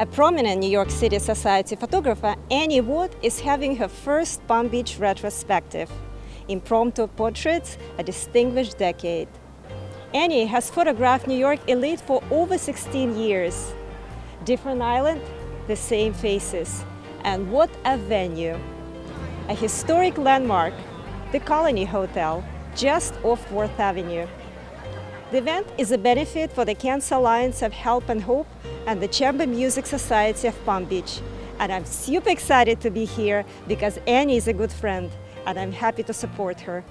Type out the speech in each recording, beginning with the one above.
A prominent New York City Society photographer, Annie Watt, is having her first Palm Beach retrospective. Impromptu portraits, a distinguished decade. Annie has photographed New York elite for over 16 years. Different island, the same faces. And what a venue! A historic landmark, the Colony Hotel, just off 4th Avenue. The event is a benefit for the Cancer Alliance of Help and Hope and the Chamber Music Society of Palm Beach. And I'm super excited to be here because Annie is a good friend and I'm happy to support her.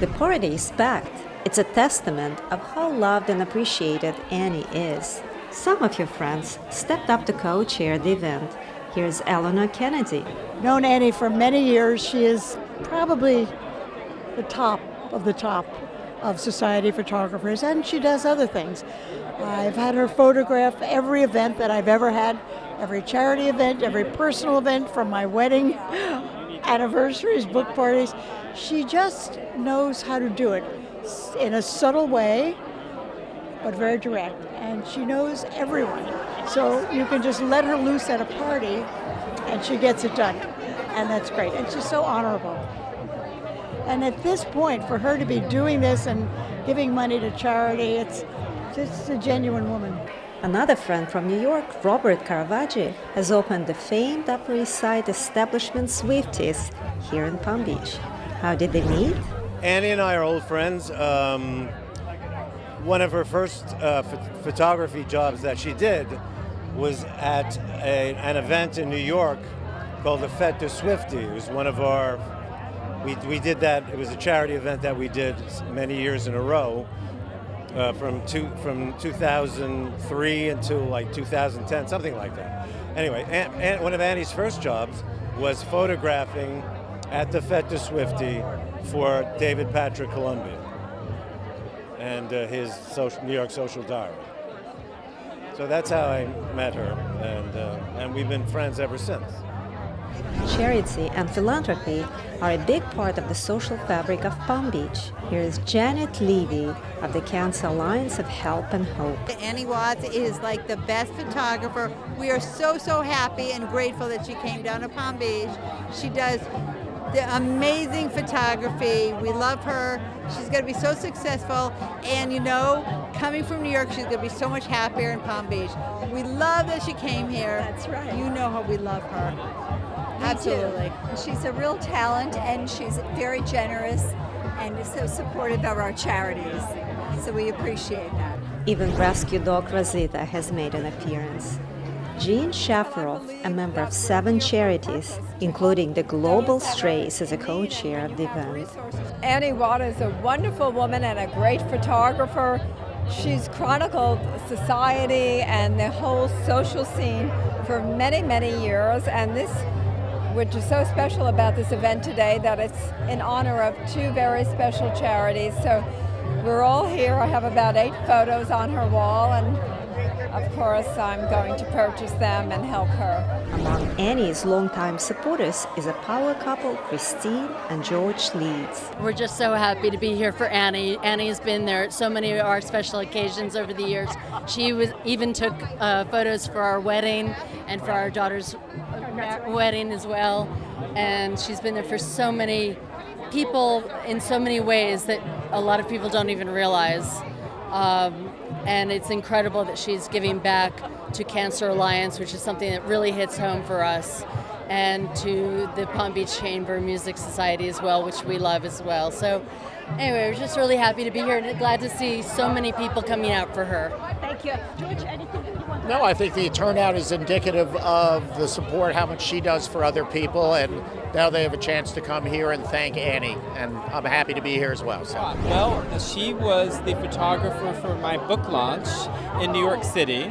The party is packed. It's a testament of how loved and appreciated Annie is. Some of your friends stepped up to co-chair the event. Here's Eleanor Kennedy. Known Annie for many years. She is probably the top of the top of society photographers, and she does other things. I've had her photograph every event that I've ever had, every charity event, every personal event, from my wedding, anniversaries, book parties. She just knows how to do it in a subtle way, but very direct. And she knows everyone. So you can just let her loose at a party and she gets it done. And that's great. And she's so honorable. And at this point, for her to be doing this and giving money to charity, it's just a genuine woman. Another friend from New York, Robert Caravaggi, has opened the famed Upper East Side establishment Swifties here in Palm Beach. How did they meet? Annie and I are old friends. Um, one of her first uh, ph photography jobs that she did was at a, an event in New York called the Fête de Swifty. It was one of our we, we did that, it was a charity event that we did many years in a row uh, from, two, from 2003 until like 2010, something like that. Anyway, and, and one of Annie's first jobs was photographing at the Fête de Swifty for David Patrick Columbia and uh, his social, New York Social Diary. So that's how I met her, and, uh, and we've been friends ever since. Charity and philanthropy are a big part of the social fabric of Palm Beach. Here is Janet Levy of the Cancer Alliance of Help and Hope. Annie Watts is like the best photographer. We are so, so happy and grateful that she came down to Palm Beach. She does the amazing photography. We love her. She's going to be so successful. And you know, coming from New York, she's going to be so much happier in Palm Beach. We love that she came here. That's right. You know how we love her. Absolutely. She's a real talent and she's very generous and is so supportive of our charities. So we appreciate that. Even rescue dog Rosita has made an appearance. Jean Shafiroff, a member of seven charities, including the Global Strays, is a co-chair of the event. Annie Watt is a wonderful woman and a great photographer. She's chronicled society and the whole social scene for many, many years, and this which is so special about this event today that it's in honor of two very special charities. So we're all here. I have about eight photos on her wall and of course I'm going to purchase them and help her. Among Annie's longtime supporters is a power couple, Christine and George Leeds. We're just so happy to be here for Annie. Annie's been there at so many of our special occasions over the years. She was even took uh, photos for our wedding and for our daughter's wedding as well. And she's been there for so many people in so many ways that a lot of people don't even realize. Um, and it's incredible that she's giving back to Cancer Alliance, which is something that really hits home for us, and to the Palm Beach Chamber Music Society as well, which we love as well. So anyway, we're just really happy to be here and glad to see so many people coming out for her. Thank you. George, anything No, I think the turnout is indicative of the support, how much she does for other people, and now they have a chance to come here and thank Annie, and I'm happy to be here as well. So. Well, she was the photographer for my book launch in New York City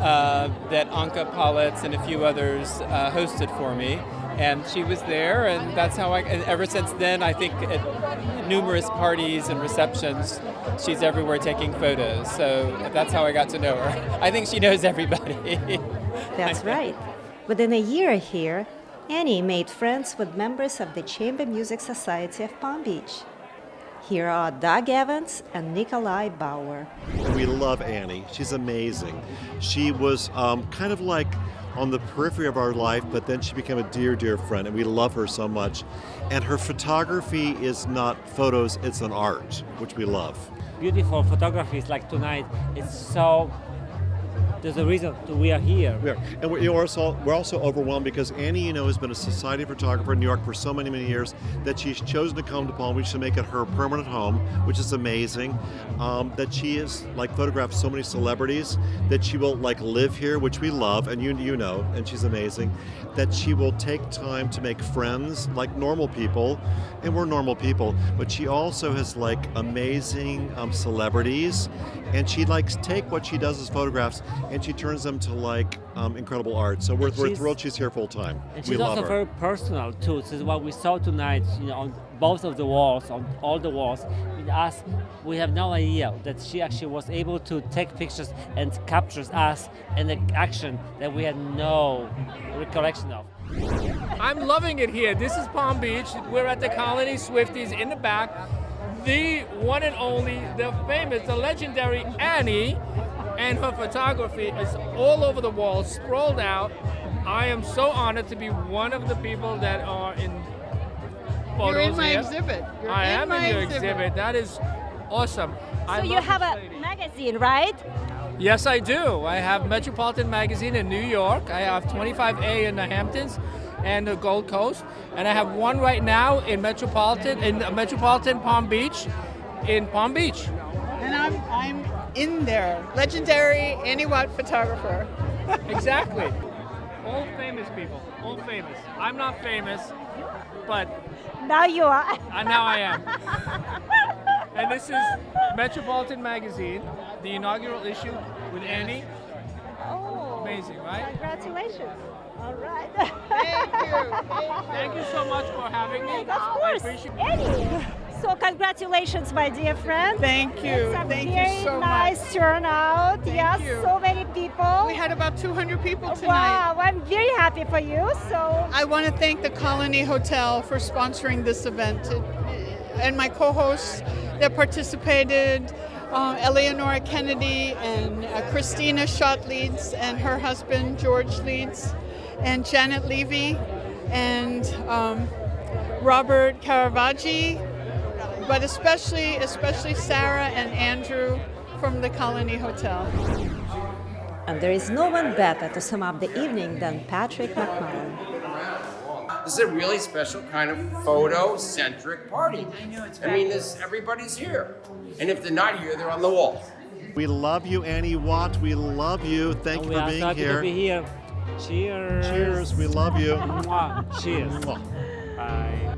uh, that Anka Palitz and a few others uh, hosted for me. And she was there, and that's how I, ever since then, I think at numerous parties and receptions, she's everywhere taking photos. So that's how I got to know her. I think she knows everybody. That's right. Within a year here, Annie made friends with members of the Chamber Music Society of Palm Beach. Here are Doug Evans and Nikolai Bauer. We love Annie. She's amazing. She was um, kind of like on the periphery of our life, but then she became a dear, dear friend, and we love her so much. And her photography is not photos, it's an art, which we love. Beautiful photographies like tonight. It's so there's a reason we are here. Are. And we're, also, we're also overwhelmed because Annie, you know, has been a society photographer in New York for so many, many years that she's chosen to come to Palm Beach to make it her permanent home, which is amazing. Um, that she has like photographed so many celebrities that she will like live here, which we love, and you you know, and she's amazing. That she will take time to make friends like normal people, and we're normal people. But she also has like amazing um, celebrities, and she likes take what she does as photographs and she turns them to like um, incredible art. So we're, we're thrilled she's here full time. And we she's love also her. very personal too. This is what we saw tonight, you know, on both of the walls, on all the walls. With us, we have no idea that she actually was able to take pictures and captures us in the action that we had no recollection of. I'm loving it here. This is Palm Beach. We're at the Colony Swifties in the back. The one and only, the famous, the legendary Annie and her photography is all over the wall, sprawled out. I am so honored to be one of the people that are in photos You're in my here. exhibit. You're I am in your exhibit. exhibit. That is awesome. I So you have a lady. magazine, right? Yes, I do. I have Metropolitan Magazine in New York. I have 25A in the Hamptons and the Gold Coast, and I have one right now in Metropolitan in Metropolitan Palm Beach, in Palm Beach. And I'm I'm in there. Legendary Annie Watt photographer. Exactly. All famous people. All famous. I'm not famous, but Now you are. uh, now I am. And this is Metropolitan Magazine, the inaugural issue with Annie. Oh, Amazing, right? congratulations. All right. Thank you. Thank you so much for having me. Of I course. appreciate Annie. So congratulations, my dear friend. Thank you. It's a Thank very you so nice much. turnout. Thank yes, you. so many people. We had about 200 people tonight. Wow, I'm very happy for you. So I want to thank the Colony Hotel for sponsoring this event and my co-hosts that participated, uh, Eleonora Kennedy and uh, Christina Schott Leeds and her husband George Leeds and Janet Levy and um, Robert Caravaggi, but especially especially Sarah and Andrew from the Colony Hotel. And there is no one better to sum up the evening than Patrick McMullen. This is a really special kind of photo-centric party. I know it's. I mean, this everybody's here, and if they're not here, they're on the wall. We love you, Annie Watt. We love you. Thank And you we for are being so happy here. to be here. Cheers. Cheers. We love you. Cheers. Bye.